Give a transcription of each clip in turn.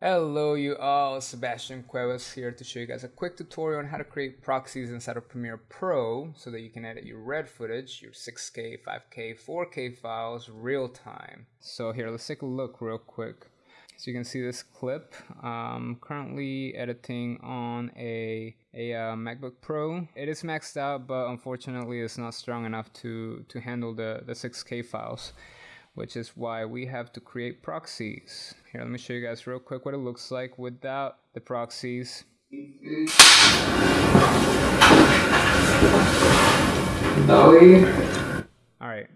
Hello you all, Sebastian Cuevas here to show you guys a quick tutorial on how to create proxies inside of Premiere Pro so that you can edit your red footage, your 6K, 5K, 4K files real time. So here, let's take a look real quick. So you can see this clip. I'm currently editing on a, a uh, MacBook Pro. It is maxed out, but unfortunately it's not strong enough to, to handle the, the 6K files which is why we have to create proxies. Here, let me show you guys real quick what it looks like without the proxies. Alright.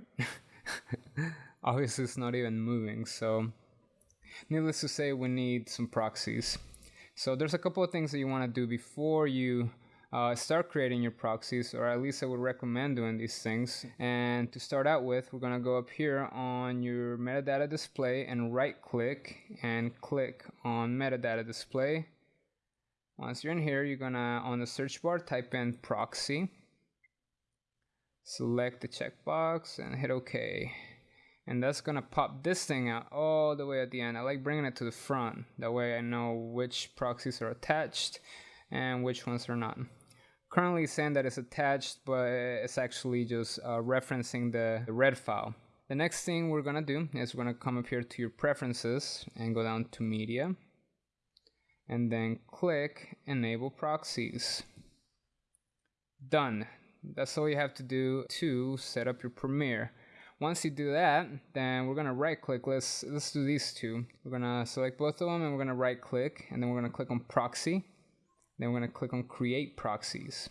Obviously it's not even moving, so needless to say we need some proxies. So there's a couple of things that you want to do before you uh, start creating your proxies or at least I would recommend doing these things. And to start out with we're gonna go up here on your metadata display and right click and click on metadata display. Once you're in here you're gonna on the search bar type in proxy. Select the checkbox and hit OK. And that's gonna pop this thing out all the way at the end. I like bringing it to the front. That way I know which proxies are attached and which ones are not currently saying that it's attached, but it's actually just uh, referencing the, the red file. The next thing we're gonna do is we're gonna come up here to your preferences and go down to media and then click enable proxies. Done. That's all you have to do to set up your Premiere. Once you do that, then we're gonna right click. Let's let's do these two. We're gonna select both of them and we're gonna right click and then we're gonna click on proxy then we're going to click on create proxies.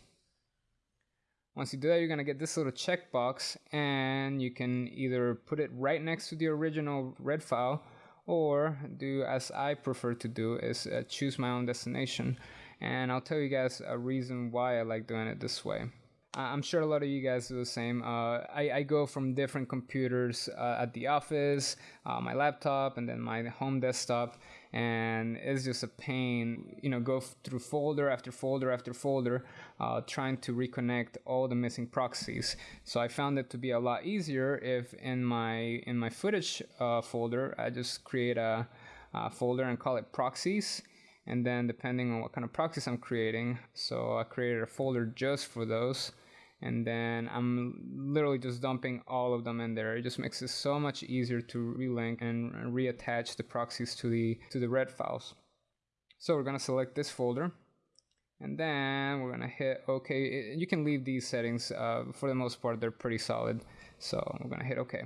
Once you do that, you're going to get this little checkbox and you can either put it right next to the original red file or do as I prefer to do is uh, choose my own destination. And I'll tell you guys a reason why I like doing it this way. I'm sure a lot of you guys do the same. Uh, I, I, go from different computers uh, at the office, uh, my laptop, and then my home desktop, and it's just a pain. You know, go through folder after folder after folder, uh, trying to reconnect all the missing proxies. So I found it to be a lot easier if in my in my footage uh, folder I just create a, a folder and call it proxies and then depending on what kind of proxies I'm creating so I created a folder just for those and then I'm literally just dumping all of them in there. It just makes it so much easier to relink and reattach the proxies to the to the red files. So we're gonna select this folder and then we're gonna hit OK. You can leave these settings, uh, for the most part they're pretty solid. So we're gonna hit OK.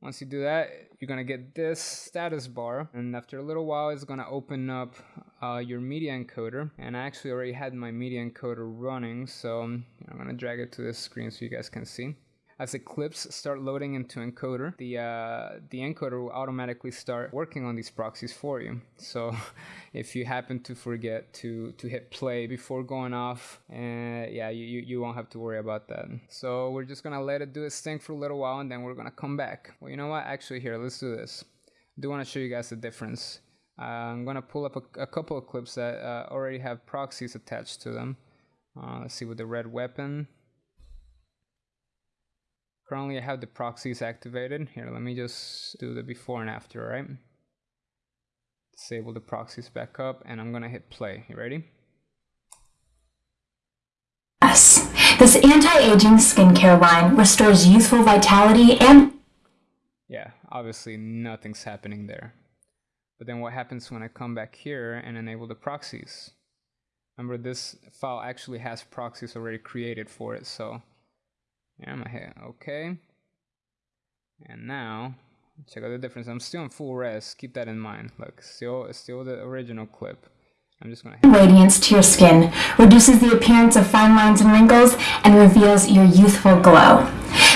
Once you do that, you're gonna get this status bar, and after a little while, it's gonna open up uh, your media encoder. And I actually already had my media encoder running, so I'm gonna drag it to this screen so you guys can see as the clips start loading into encoder, the uh, the encoder will automatically start working on these proxies for you. So if you happen to forget to to hit play before going off, uh, yeah, you, you won't have to worry about that. So we're just gonna let it do its thing for a little while, and then we're gonna come back. Well, you know what? Actually, here, let's do this. I do want to show you guys the difference. Uh, I'm gonna pull up a, a, couple of clips that uh, already have proxies attached to them. Uh, let's see with the red weapon. Currently I have the proxies activated. Here, let me just do the before and after, right? Disable the proxies back up and I'm gonna hit play. You ready? Yes. This anti-aging skincare line restores youthful vitality and... Yeah, obviously nothing's happening there. But then what happens when I come back here and enable the proxies? Remember this file actually has proxies already created for it, so I'm gonna OK. And now, check out the difference. I'm still in full res. Keep that in mind. Look, still, still the original clip. I'm just gonna. Radiance to your skin reduces the appearance of fine lines and wrinkles and reveals your youthful glow.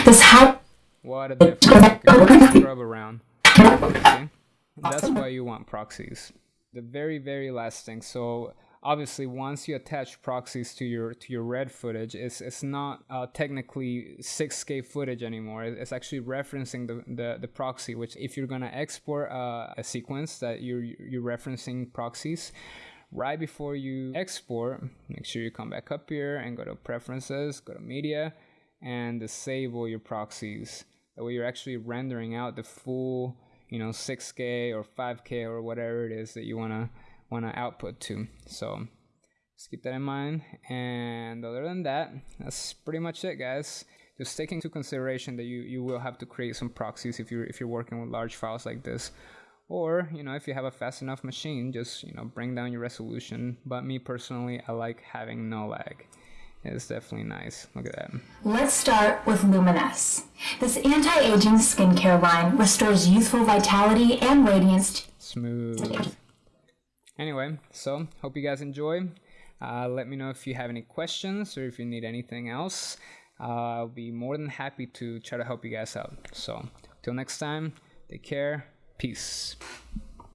This high. What a difference. Scrub around. Okay? That's why you want proxies. The very, very last thing. So obviously once you attach proxies to your to your red footage it's it's not uh, technically 6k footage anymore. It's actually referencing the, the, the proxy which if you're gonna export uh, a sequence that you're you're referencing proxies right before you export make sure you come back up here and go to preferences go to media and disable your proxies. That way you're actually rendering out the full you know 6k or 5k or whatever it is that you want to want to output to so just keep that in mind and other than that that's pretty much it guys just take into consideration that you you will have to create some proxies if you're if you're working with large files like this or you know if you have a fast enough machine just you know bring down your resolution but me personally i like having no lag it's definitely nice. Look at that. Let's start with Luminess. This anti-aging skincare line restores youthful vitality and radiance. Smooth. Anyway, so hope you guys enjoy. Uh, let me know if you have any questions or if you need anything else. Uh, I'll be more than happy to try to help you guys out. So, till next time, take care. Peace.